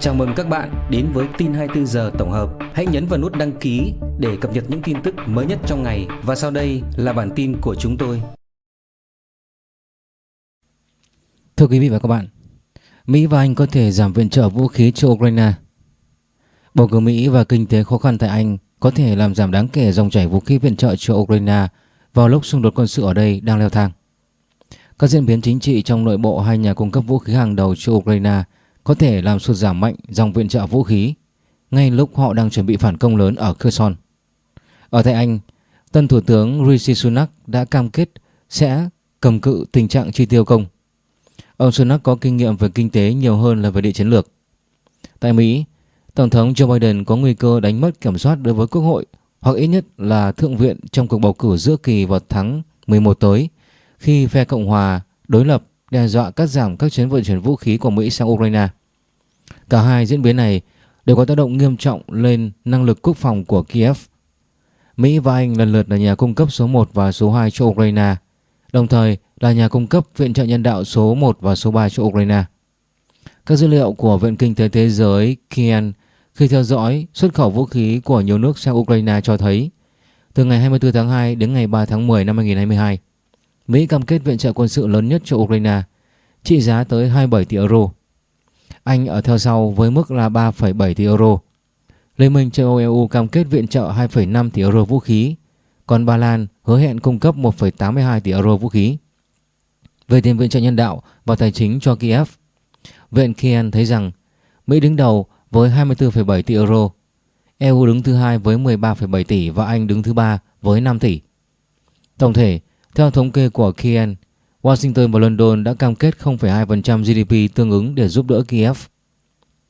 Chào mừng các bạn đến với tin 24 giờ tổng hợp. Hãy nhấn vào nút đăng ký để cập nhật những tin tức mới nhất trong ngày và sau đây là bản tin của chúng tôi. Thưa quý vị và các bạn, Mỹ và Anh có thể giảm viện trợ vũ khí cho Ukraine. Bầu cử Mỹ và kinh tế khó khăn tại Anh có thể làm giảm đáng kể dòng chảy vũ khí viện trợ cho Ukraine vào lúc xung đột quân sự ở đây đang leo thang. Các diễn biến chính trị trong nội bộ hai nhà cung cấp vũ khí hàng đầu cho Ukraine có thể làm sụt giảm mạnh dòng viện trợ vũ khí ngay lúc họ đang chuẩn bị phản công lớn ở Kherson. Ở tại Anh, tân thủ tướng Rishi Sunak đã cam kết sẽ cầm cự tình trạng chi tiêu công. Ông Sunak có kinh nghiệm về kinh tế nhiều hơn là về địa chiến lược. Tại Mỹ, Tổng thống Joe Biden có nguy cơ đánh mất kiểm soát đối với Quốc hội hoặc ít nhất là Thượng viện trong cuộc bầu cử giữa kỳ vào tháng 11 tới khi phe Cộng hòa đối lập đe dọa cắt giảm các chuyến vận chuyển vũ khí của Mỹ sang Ukraine. Cả hai diễn biến này đều có tác động nghiêm trọng lên năng lực quốc phòng của Kiev. Mỹ và Anh lần lượt là nhà cung cấp số 1 và số 2 cho Ukraine, đồng thời là nhà cung cấp viện trợ nhân đạo số 1 và số 3 cho Ukraine. Các dữ liệu của Viện Kinh tế Thế giới Kien khi theo dõi xuất khẩu vũ khí của nhiều nước sang Ukraine cho thấy từ ngày 24 tháng 2 đến ngày 3 tháng 10 năm 2022, Mỹ cam kết viện trợ quân sự lớn nhất cho Ukraine, trị giá tới 27 tỷ euro. Anh ở theo sau với mức là 3,7 tỷ euro. Liên minh châu Âu EU cam kết viện trợ 2,5 tỷ euro vũ khí, còn Ba Lan hứa hẹn cung cấp 1,82 tỷ euro vũ khí. Về tiền viện trợ nhân đạo và tài chính cho Kiev, Viện Kian thấy rằng Mỹ đứng đầu với 24,7 tỷ euro, EU đứng thứ hai với 13,7 tỷ và Anh đứng thứ ba với 5 tỷ. Tổng thể, theo thống kê của Kian, Washington và London đã cam kết 0,2% GDP tương ứng để giúp đỡ Kiev.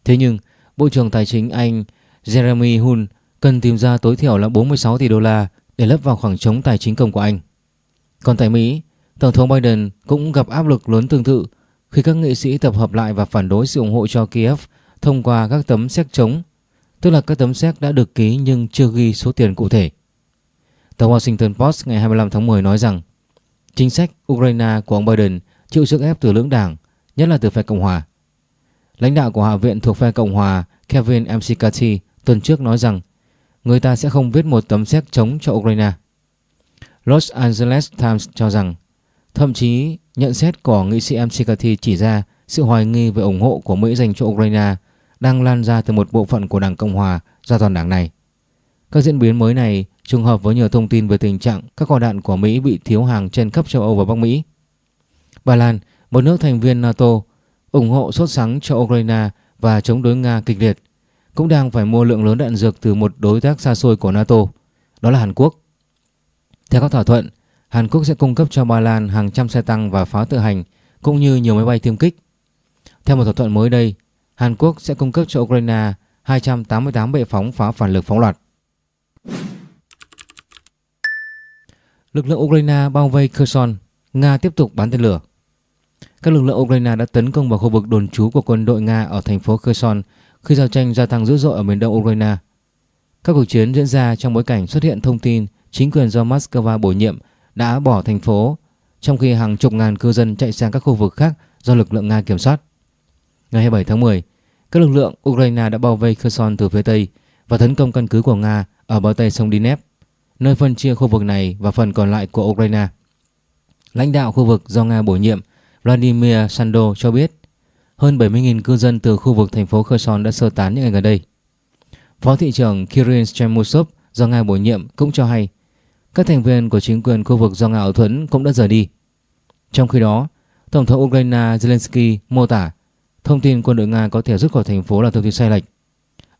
Thế nhưng, Bộ trưởng Tài chính Anh Jeremy Hunt cần tìm ra tối thiểu là 46 tỷ đô la để lấp vào khoảng trống tài chính công của Anh. Còn tại Mỹ, Tổng thống Biden cũng gặp áp lực lớn tương tự khi các nghị sĩ tập hợp lại và phản đối sự ủng hộ cho Kiev thông qua các tấm séc chống, tức là các tấm séc đã được ký nhưng chưa ghi số tiền cụ thể. Tờ Washington Post ngày 25 tháng 10 nói rằng chính sách Ukraine của ông Biden chịu sức ép từ lưỡng đảng, nhất là từ phe Cộng hòa. Lãnh đạo của Hạ viện thuộc phe Cộng hòa Kevin McCarthy tuần trước nói rằng người ta sẽ không viết một tấm séc chống cho Ukraine. Los Angeles Times cho rằng thậm chí nhận xét của nghị sĩ McCarthy chỉ ra sự hoài nghi về ủng hộ của Mỹ dành cho Ukraine đang lan ra từ một bộ phận của Đảng Cộng hòa ra toàn đảng này. Các diễn biến mới này trùng hợp với nhiều thông tin về tình trạng các kho đạn của Mỹ bị thiếu hàng trên khắp châu Âu và Bắc Mỹ. Ba Lan, một nước thành viên NATO, ủng hộ sốt sắng cho Ukraine và chống đối Nga kịch liệt, cũng đang phải mua lượng lớn đạn dược từ một đối tác xa xôi của NATO, đó là Hàn Quốc. Theo các thỏa thuận, Hàn Quốc sẽ cung cấp cho Ba Lan hàng trăm xe tăng và pháo tự hành cũng như nhiều máy bay tiêm kích. Theo một thỏa thuận mới đây, Hàn Quốc sẽ cung cấp cho Ukraine 288 bệ phóng phá phản lực phóng loạt. Lực lượng Ukraine bao vây Kherson, Nga tiếp tục bắn tên lửa. Các lực lượng Ukraine đã tấn công vào khu vực đồn trú của quân đội Nga ở thành phố Kherson khi giao tranh gia tăng dữ dội ở miền đông Ukraine. Các cuộc chiến diễn ra trong bối cảnh xuất hiện thông tin chính quyền do Moscow bổ nhiệm đã bỏ thành phố, trong khi hàng chục ngàn cư dân chạy sang các khu vực khác do lực lượng Nga kiểm soát. Ngày 27 tháng 10, các lực lượng Ukraine đã bao vây Kherson từ phía Tây và tấn công căn cứ của Nga ở bờ Tây sông Dnep, nơi phân chia khu vực này và phần còn lại của Ukraine. Lãnh đạo khu vực do Nga bổ nhiệm Vladimir Sando cho biết hơn 70.000 cư dân từ khu vực thành phố Kherson đã sơ tán những ngày gần đây. Phó thị trưởng Kirill Chemusov do Nga bổ nhiệm cũng cho hay các thành viên của chính quyền khu vực do Nga ở thuẫn cũng đã rời đi. Trong khi đó, Tổng thống Ukraine Zelensky mô tả thông tin quân đội Nga có thể rút khỏi thành phố là thông tin sai lệch.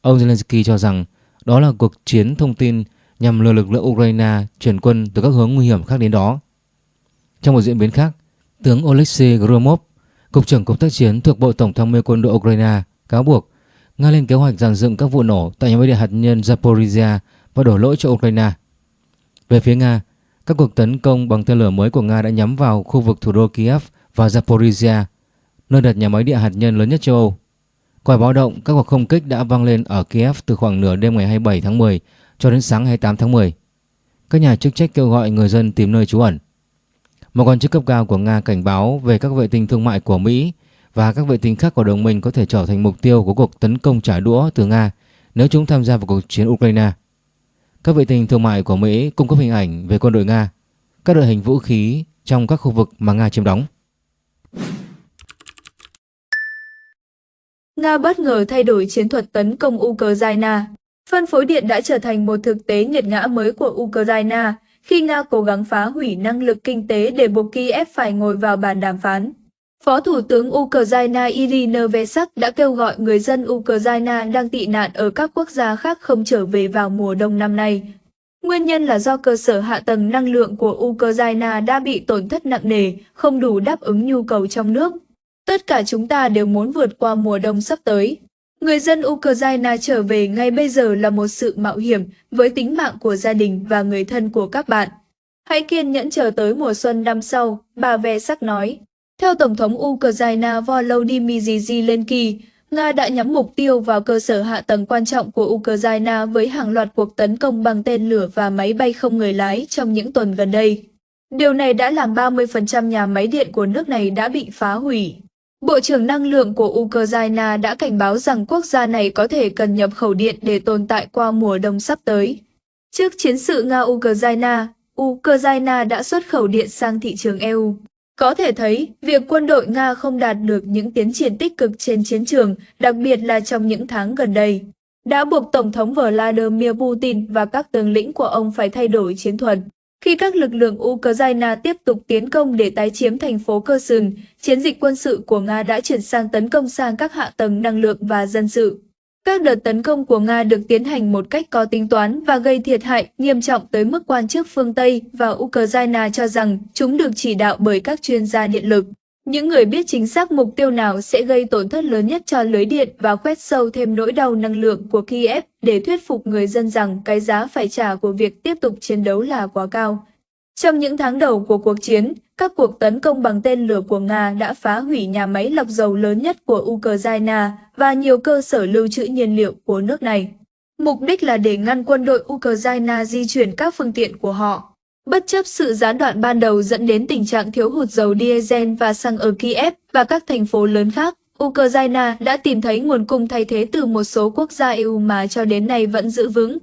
Ông Zelensky cho rằng đó là cuộc chiến thông tin nhằm lừa lực lượng Ukraine chuyển quân từ các hướng nguy hiểm khác đến đó. Trong một diễn biến khác, tướng Oleksiy Gromov, cục trưởng cục tác chiến thuộc Bộ Tổng tham mưu quân đội Ukraine, cáo buộc Nga lên kế hoạch dàn dựng các vụ nổ tại nhà máy điện hạt nhân Zaporizhia và đổ lỗi cho Ukraine. Về phía Nga, các cuộc tấn công bằng tên lửa mới của Nga đã nhắm vào khu vực thủ đô Kiev và Zaporizhia, nơi đặt nhà máy điện hạt nhân lớn nhất châu Âu. Còi báo động các cuộc không kích đã vang lên ở Kiev từ khoảng nửa đêm ngày 27 tháng 10 cho đến sáng 28 tháng 10. Các nhà chức trách kêu gọi người dân tìm nơi trú ẩn. Một quan chức cấp cao của Nga cảnh báo về các vệ tinh thương mại của Mỹ và các vệ tinh khác của đồng minh có thể trở thành mục tiêu của cuộc tấn công trả đũa từ Nga nếu chúng tham gia vào cuộc chiến Ukraine. Các vệ tinh thương mại của Mỹ cung cấp hình ảnh về quân đội Nga, các đội hình vũ khí trong các khu vực mà Nga chiếm đóng. Nga bất ngờ thay đổi chiến thuật tấn công Ukraine. Phân phối điện đã trở thành một thực tế nghiệt ngã mới của Ukraine khi Nga cố gắng phá hủy năng lực kinh tế để buộc Kiev phải ngồi vào bàn đàm phán. Phó Thủ tướng Ukraine Irina Vesak đã kêu gọi người dân Ukraine đang tị nạn ở các quốc gia khác không trở về vào mùa đông năm nay. Nguyên nhân là do cơ sở hạ tầng năng lượng của Ukraine đã bị tổn thất nặng nề, không đủ đáp ứng nhu cầu trong nước. Tất cả chúng ta đều muốn vượt qua mùa đông sắp tới. Người dân Ukraine trở về ngay bây giờ là một sự mạo hiểm với tính mạng của gia đình và người thân của các bạn. Hãy kiên nhẫn chờ tới mùa xuân năm sau, bà Ve sắc nói. Theo Tổng thống Ukraine Volodymyr Zelensky, Nga đã nhắm mục tiêu vào cơ sở hạ tầng quan trọng của Ukraine với hàng loạt cuộc tấn công bằng tên lửa và máy bay không người lái trong những tuần gần đây. Điều này đã làm 30% nhà máy điện của nước này đã bị phá hủy. Bộ trưởng Năng lượng của Ukraine đã cảnh báo rằng quốc gia này có thể cần nhập khẩu điện để tồn tại qua mùa đông sắp tới. Trước chiến sự Nga-Ukraine, Ukraine đã xuất khẩu điện sang thị trường EU. Có thể thấy, việc quân đội Nga không đạt được những tiến triển tích cực trên chiến trường, đặc biệt là trong những tháng gần đây, đã buộc Tổng thống Vladimir Putin và các tướng lĩnh của ông phải thay đổi chiến thuật. Khi các lực lượng Ukraine tiếp tục tiến công để tái chiếm thành phố Kherson, chiến dịch quân sự của Nga đã chuyển sang tấn công sang các hạ tầng năng lượng và dân sự. Các đợt tấn công của Nga được tiến hành một cách có tính toán và gây thiệt hại nghiêm trọng tới mức quan chức phương Tây và Ukraine cho rằng chúng được chỉ đạo bởi các chuyên gia điện lực. Những người biết chính xác mục tiêu nào sẽ gây tổn thất lớn nhất cho lưới điện và khoét sâu thêm nỗi đau năng lượng của Kiev để thuyết phục người dân rằng cái giá phải trả của việc tiếp tục chiến đấu là quá cao. Trong những tháng đầu của cuộc chiến, các cuộc tấn công bằng tên lửa của Nga đã phá hủy nhà máy lọc dầu lớn nhất của Ukraine và nhiều cơ sở lưu trữ nhiên liệu của nước này. Mục đích là để ngăn quân đội Ukraine di chuyển các phương tiện của họ. Bất chấp sự gián đoạn ban đầu dẫn đến tình trạng thiếu hụt dầu diesel và xăng ở Kiev và các thành phố lớn khác, Ukraine đã tìm thấy nguồn cung thay thế từ một số quốc gia EU mà cho đến nay vẫn giữ vững.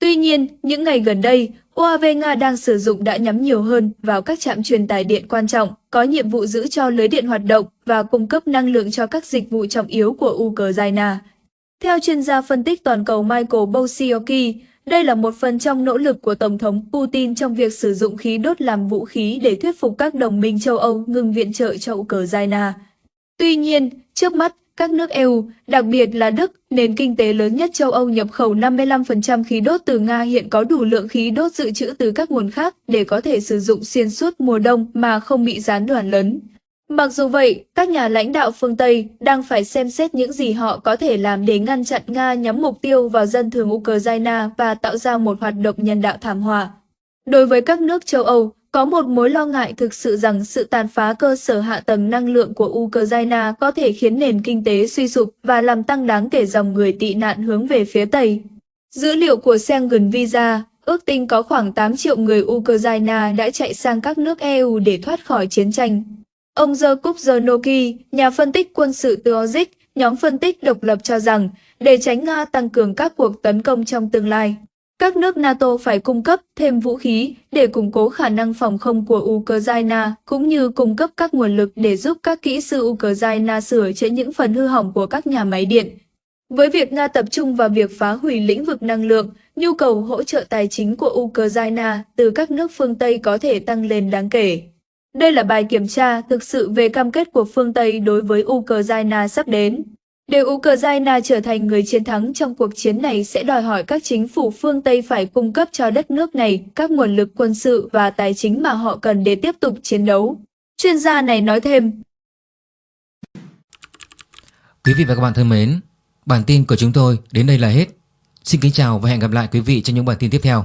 Tuy nhiên, những ngày gần đây, UAV Nga đang sử dụng đã nhắm nhiều hơn vào các trạm truyền tải điện quan trọng, có nhiệm vụ giữ cho lưới điện hoạt động và cung cấp năng lượng cho các dịch vụ trọng yếu của Ukraine. Theo chuyên gia phân tích toàn cầu Michael Bosioki, đây là một phần trong nỗ lực của Tổng thống Putin trong việc sử dụng khí đốt làm vũ khí để thuyết phục các đồng minh châu Âu ngừng viện trợ cho Ukraine. Tuy nhiên, trước mắt, các nước EU, đặc biệt là Đức, nền kinh tế lớn nhất châu Âu nhập khẩu 55% khí đốt từ Nga hiện có đủ lượng khí đốt dự trữ từ các nguồn khác để có thể sử dụng xuyên suốt mùa đông mà không bị gián đoạn lớn. Mặc dù vậy, các nhà lãnh đạo phương Tây đang phải xem xét những gì họ có thể làm để ngăn chặn Nga nhắm mục tiêu vào dân thường Ukraine và tạo ra một hoạt động nhân đạo thảm họa. Đối với các nước châu Âu, có một mối lo ngại thực sự rằng sự tàn phá cơ sở hạ tầng năng lượng của Ukraine có thể khiến nền kinh tế suy sụp và làm tăng đáng kể dòng người tị nạn hướng về phía Tây. Dữ liệu của Schengen Visa ước tính có khoảng 8 triệu người Ukraine đã chạy sang các nước EU để thoát khỏi chiến tranh. Ông Jakub Zernoki, nhà phân tích quân sự từ Ozik, nhóm phân tích độc lập cho rằng, để tránh Nga tăng cường các cuộc tấn công trong tương lai, các nước NATO phải cung cấp thêm vũ khí để củng cố khả năng phòng không của Ukraine, cũng như cung cấp các nguồn lực để giúp các kỹ sư Ukraine sửa chữa những phần hư hỏng của các nhà máy điện. Với việc Nga tập trung vào việc phá hủy lĩnh vực năng lượng, nhu cầu hỗ trợ tài chính của Ukraine từ các nước phương Tây có thể tăng lên đáng kể. Đây là bài kiểm tra thực sự về cam kết của phương Tây đối với Ukraine sắp đến. Để Ukraine trở thành người chiến thắng trong cuộc chiến này sẽ đòi hỏi các chính phủ phương Tây phải cung cấp cho đất nước này các nguồn lực quân sự và tài chính mà họ cần để tiếp tục chiến đấu. Chuyên gia này nói thêm. Quý vị và các bạn thân mến, bản tin của chúng tôi đến đây là hết. Xin kính chào và hẹn gặp lại quý vị trong những bản tin tiếp theo.